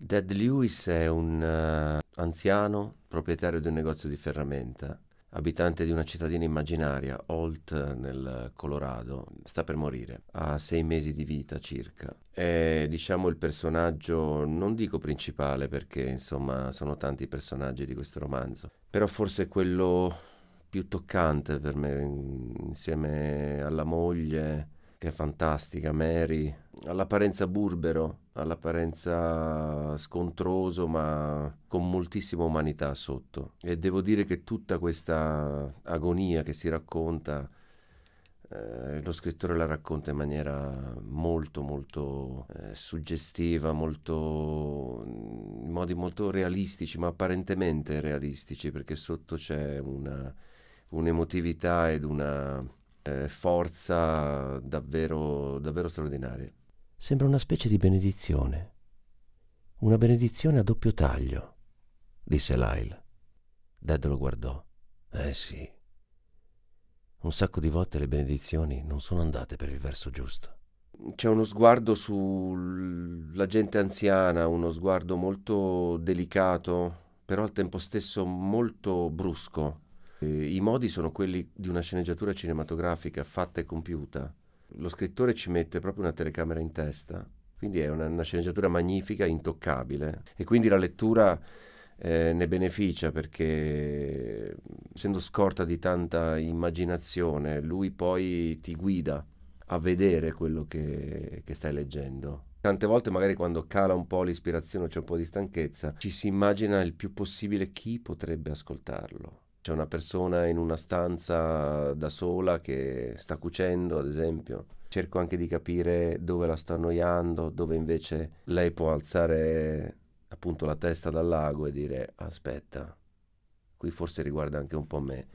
Dad Lewis è un uh, anziano proprietario di un negozio di ferramenta, abitante di una cittadina immaginaria, Holt, nel Colorado. Sta per morire, ha sei mesi di vita circa. È, diciamo, il personaggio, non dico principale perché, insomma, sono tanti i personaggi di questo romanzo, però forse quello più toccante per me, insieme alla moglie che è fantastica, Mary, all'apparenza burbero, all'apparenza scontroso, ma con moltissima umanità sotto. E devo dire che tutta questa agonia che si racconta, eh, lo scrittore la racconta in maniera molto, molto eh, suggestiva, molto, in modi molto realistici, ma apparentemente realistici, perché sotto c'è una, un'emotività ed una eh, forza davvero, davvero straordinaria. Sembra una specie di benedizione. Una benedizione a doppio taglio, disse Lyle. Dad lo guardò. Eh sì. Un sacco di volte le benedizioni non sono andate per il verso giusto. C'è uno sguardo sulla gente anziana, uno sguardo molto delicato, però al tempo stesso molto brusco eh, I modi sono quelli di una sceneggiatura cinematografica fatta e compiuta. Lo scrittore ci mette proprio una telecamera in testa, quindi è una, una sceneggiatura magnifica, intoccabile. E quindi la lettura eh, ne beneficia perché, essendo scorta di tanta immaginazione, lui poi ti guida a vedere quello che, che stai leggendo. Tante volte magari quando cala un po' l'ispirazione, c'è un po' di stanchezza, ci si immagina il più possibile chi potrebbe ascoltarlo c'è una persona in una stanza da sola che sta cucendo, ad esempio. Cerco anche di capire dove la sto annoiando, dove invece lei può alzare appunto la testa dal lago e dire aspetta, qui forse riguarda anche un po' me.